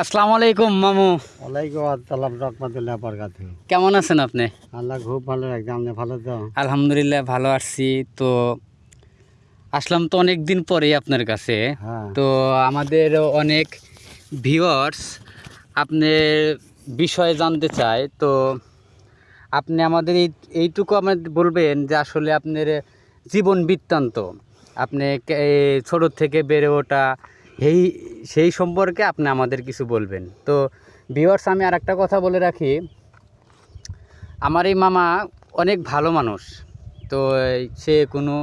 আসসালামু আলাইকুম মামু। ওয়ালাইকুম আসসালাম রহমতুল্লাহ বরকাত। কেমন আছেন আপনি? আল্লাহ খুব ভালো রাখছে আপনি ভালো তো? আলহামদুলিল্লাহ ভালো আছি। তো আসলাম তো অনেক দিন পরে আপনার কাছে। হ্যাঁ। তো আমাদের অনেক ভিউয়ার্স আপনার বিষয়ে জানতে চায়। তো আপনি আমাদের এই এইটুকু আমাদের বলবেন যে আসলে আপনার জীবন বৃত্তান্ত। আপনি কে- এ, ছোট থেকে বেড়ে ওঠা এই সেই সম্পর্কে আপনি আমাদের কিছু বলবেন। তো ভিউয়ার্স আমি আর একটা কথা বলে রাখি। আমার এই মামা অনেক ভালো মানুষ। তো সে কোনো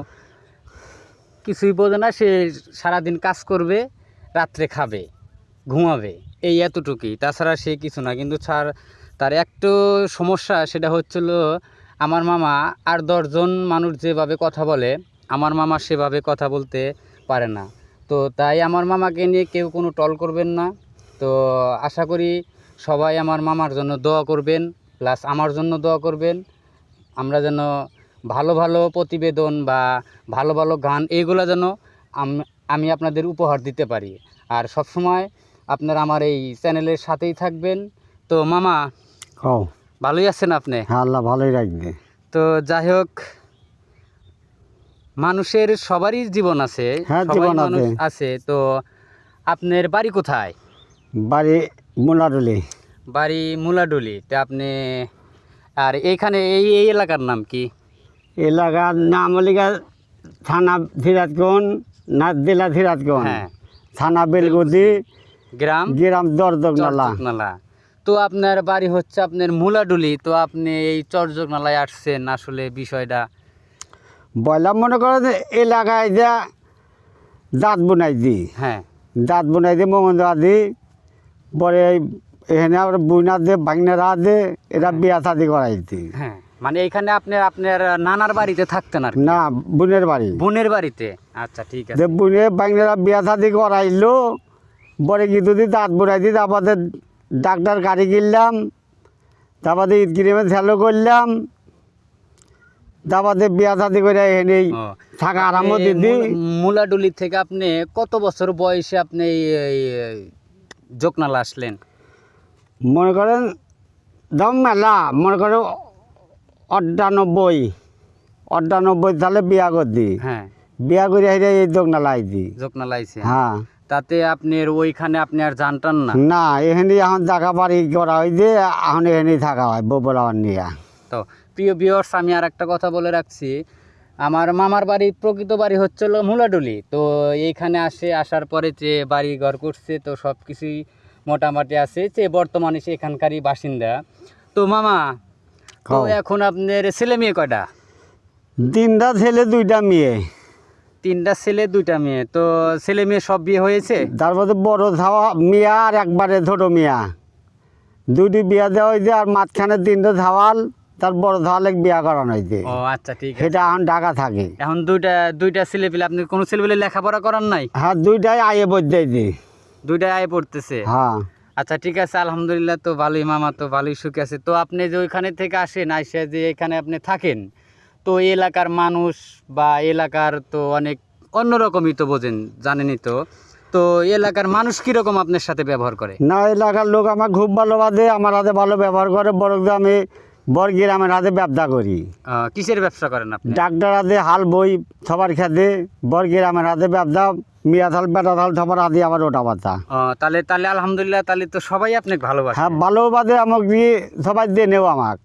কিছুই বোঝে না সে সারাদিন কাজ করবে রাত্রে খাবে ঘুমাবে এই এতটুকুই। তাছাড়া সে কিছু না কিন্তু ছাড় তার একটু সমস্যা সেটা হচ্ছিল আমার মামা আর দশজন মানুষ যেভাবে কথা বলে আমার মামা সেভাবে কথা বলতে পারে না। তো তাই আমার মামাকে নিয়ে কেউ কোনো টল করবেন না। তো আশা করি সবাই আমার মামার জন্য দোয়া করবেন প্লাস আমার জন্য দোয়া করবেন। আমরা যেন ভালো ভালো প্রতিবেদন বা ভালো ভালো গান এইগুলো যেন আমি আপনাদের উপহার দিতে পারি। আর সবসময় আপনারা আমার এই চ্যানেলের সাথেই থাকবেন। তো মামা ভালোই আছেন আপনি? হ্যাঁ আল্লাহ ভালোই রাখবে। তো যাই হোক মানুষের সবারই জীবন আছে হ্যাঁ, সবাই জীবন মানুষ আছে। আছে। তো আপনার বাড়ি কোথায়? বাড়ি মোলাডুলি। বাড়ি মুলাডুলি। তা আপনি আর এইখানে এই এই এলাকার নাম কি? এলাকার নাম লিগা থানা সিরাজগঞ্জ নাচ জেলা সিরাজগঞ্জ। হ্যাঁ। থানা বেলগুদি গ্রাম? গ্রাম দরদগনালা চরযোগনালা তো আপনার বাড়ি হচ্ছে আপনার মুলাডুলি। তো আপনি এই চরযোগনালায় আসছেন আসলে বিষয়টা বয়লা মনে করো যে এলাকায় যা দাঁত বুনাই দি। হ্যাঁ। দাঁত বুনাই দি মোমন দি পরে এখানে আবার বুনা দে ভাগনারা দে এরা বিয়া শাদি করাই দি। হ্যাঁ মানে এখানে আপনার আপনার নানার বাড়িতে থাকতেন আর না বোনের বাড়ি। বোনের বাড়িতে? আচ্ছা ঠিক আছে। বুনে বাংলারা বিয়া শাদি করাইলো পরে কি যদি দাঁত বুড়াই দিই তারপরে ডাক্তার গাড়ি কিনলাম তারপরে ঈদ কিনে ছেলো করলাম তারপরে বিয়া শাদি করে এখানে থাকা আরাম আপনি দিদি মুলাডুলি থেকে আপনি কত বছর বয়সে আপনি যোগনালা আসলেন? মনে করেন দাম মেলা মনে করো অষ্টানব্বই অষ্টানব্বই সালে বিয়া করদি হ্যাঁ। বিয়া করে হেরে এই দোকনালা আইছি যোগনালা আইছে? হ্যাঁ। তাতে আপনার ওইখানে আপনি আর জানটান না? না এখানে এখন জায়গা বাড়ি করা হয় হয়েছে এখন এখানে থাকা হয় ববলাওয়ার নিয়ে। তো প্রিয় ভিউয়ার্স আমি আর একটা কথা বলে রাখছি। আমার মামার বাড়ি প্রকৃত বাড়ি হচ্ছিল মুলাডুলি। তো এইখানে আসে আসার পরে যে বাড়ি ঘর করছে তো সব কিছুই মোটামুটি আছে। যে বর্তমানে সে এখানকারই বাসিন্দা। তো মামা তো এখন আপনার ছেলে মেয়ে কয়টা? তিনটা ছেলে দুইটা মেয়ে। তিনটা ছেলে দুইটা মেয়ে। তো ছেলে মেয়ে সব বিয়ে হয়েছে? তারপরে বড় ধাওয়া মিয়া আর একবারে ছোট মিয়া। দুটি বিয়া দেওয়া হয়েছে আর মাঝখানে তিনটা ধাওয়াল। তার বড় ধাওয়ালে বিয়া করানো হয়েছে। ও আচ্ছা ঠিক আছে। সেটা এখন ঢাকা থাকে। এখন দুইটা দুইটা ছেলে পেলে আপনি কোনো ছেলে পেলে লেখাপড়া করার নাই? হ্যাঁ দুইটাই আয়ে বজাইছে দুইটাই আয় পড়তেছে? হ্যাঁ। আচ্ছা ঠিক আছে আলহামদুলিল্লাহ তো ভালোই মামা তো ভালোই সুখে আছে। তো আপনি যে ওইখানে থেকে আসেন আইসা যে এখানে আপনি থাকেন তো এই এলাকার মানুষ বা এলাকার তো অনেক অন্যরকমই তো বোঝেন জানেনই তো। তো এলাকার মানুষ কীরকম আপনার সাথে ব্যবহার করে? না এলাকার লোক আমার খুব ভালোবাসে আমার হাতে ভালো ব্যবহার করে। বড় আমি বড় গ্রামের হাতে ব্যবসা করি। কিসের ব্যবসা করেন আপনি? ডাক্তার হাতে হাল বই সবার খেতে। বড় গ্রামের হাতে ব্যবসা মিয়া থাল বেটা থাল সবার হাতে আবার ওটা আহ, তাহলে তাহলে আলহামদুলিল্লাহ তাহলে তো সবাই আপনাকে ভালোবাসে। হ্যাঁ ভালোবাসে আমাকে দিয়ে সবাই দিয়ে নেও আমাকে।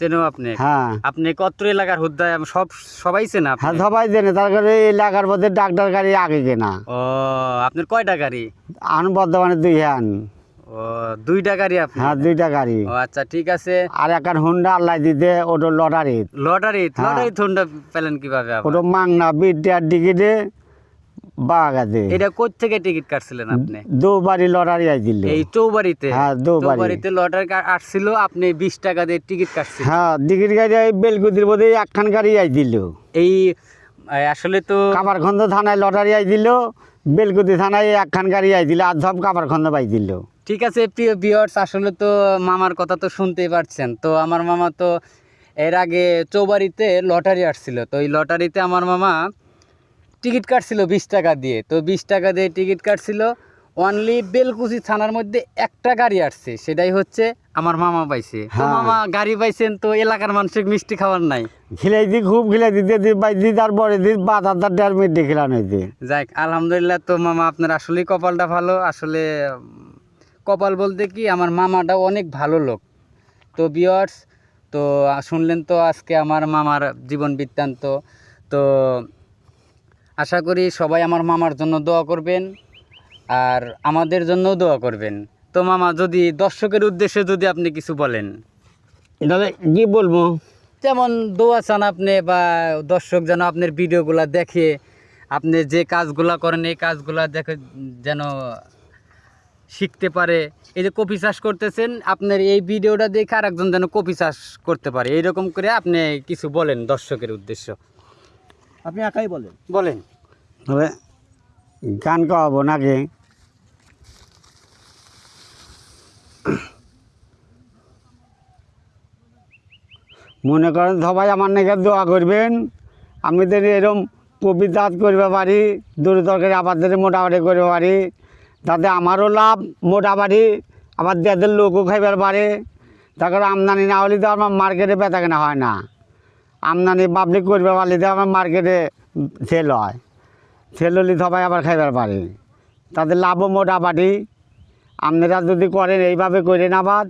চেনো আপনি? হ্যাঁ। আপনি কত এলাকার হুদ্দায় সব সবাই চেনা আপনি? হ্যাঁ সবাই দেনে তার কারণে এলাকার মধ্যে ডাক্তার গাড়ি আগে কেনা। ও আপনার কয়টা গাড়ি? আন বর্ধমানে দুই হ্যান। ও দুইটা গাড়ি আপনি? হ্যাঁ দুইটা গাড়ি। ও আচ্ছা ঠিক আছে। আর একটা হুন্ডা আল্লাহ দিতে ওটা লটারি লটারি হ্যাঁ। লটারি থন্ডা পেলেন কীভাবে ওটা মাংনা বিদ্যার এটা কোথ থেকে টিকিট কাটছিলেন আপনি? দুবারই লটারি আইছিল। এই চৌবাড়িতে? হ্যাঁ। লটারি আসছিল আপনি বিশ টাকা দিয়ে টিকিট কাটছিলেন। হ্যাঁ টিকিট গাড়ি এই বেলকুদির মধ্যে একখান গাড়ি আইছিল। এই আসলে তো কামারখন্দ থানায় লটারি আইছিল বেলকুদি থানায় একখান গাড়ি আইছিল আর সব কামারখন্দ পাইছিল। ঠিক আছে প্রিয় ভিউয়ার্স আসলে তো মামার কথা তো শুনতেই পারছেন। তো আমার মামা তো এর আগে চৌবাড়িতে লটারি আসছিল। তো এই লটারিতে আমার মামা টিকিট কাটছিল বিশ টাকা দিয়ে। তো বিশ টাকা দিয়ে টিকিট কাটছিল। অনলি বেলকুচি থানার মধ্যে একটা গাড়ি আসছে সেটাই হচ্ছে আমার মামা পাইছে। হ্যাঁ। মামা গাড়ি পাইছেন তো এলাকার মানুষের মিষ্টি খাবার নাই। খিলাই দি খুব খিলাই দিতে দি বাই দি তারপরে দি বাদ আদার দেড় মিনিট হয়েছে। যাক আলহামদুলিল্লাহ তো মামা আপনার আসলেই কপালটা ভালো। আসলে কপাল বলতে কি আমার মামাটা অনেক ভালো লোক। তো বিয়ার্স তো শুনলেন তো আজকে আমার মামার জীবন বৃত্তান্ত। তো আশা করি সবাই আমার মামার জন্য দোয়া করবেন আর আমাদের জন্যও দোয়া করবেন। তো মামা যদি দর্শকের উদ্দেশ্যে যদি আপনি কিছু বলেন। এটা কি বলব? যেমন দোয়া চান আপনি বা দর্শক যেন আপনার ভিডিওগুলা দেখে আপনি যে কাজগুলা করেন এই কাজগুলা দেখে যেন শিখতে পারে। এই যে কপি চাষ করতেছেন আপনার এই ভিডিওটা দেখে আর একজন যেন কপি চাষ করতে পারে। এইরকম করে আপনি কিছু বলেন দর্শকের উদ্দেশ্য। আপনি একাই বলেন। বলেন। তবে গান গাওয়াবো নাকি মনে করেন সবাই আমার নাকি দোয়া করবেন। আমি তো এরকম কবিতা করবে পারি দূর তরকারি আবাদের মোটামুটি করবে পারি তাতে আমারও লাভ মোটা বাড়ি আবার দেয়াদের লোকও খাইবার বাড়ে তারপরে আমদানি না হলে তো আমার মার্কেটে বেচা কেনা হয় না। আমদানি পাবলিক করবে পারলে তো আমার মার্কেটে সেল হয়। সেল হলে সবাই আবার খাইবার পারে। তাদের লাভও মোটা বাড়ি আপনারা যদি করেন, এইভাবে করেন আবার।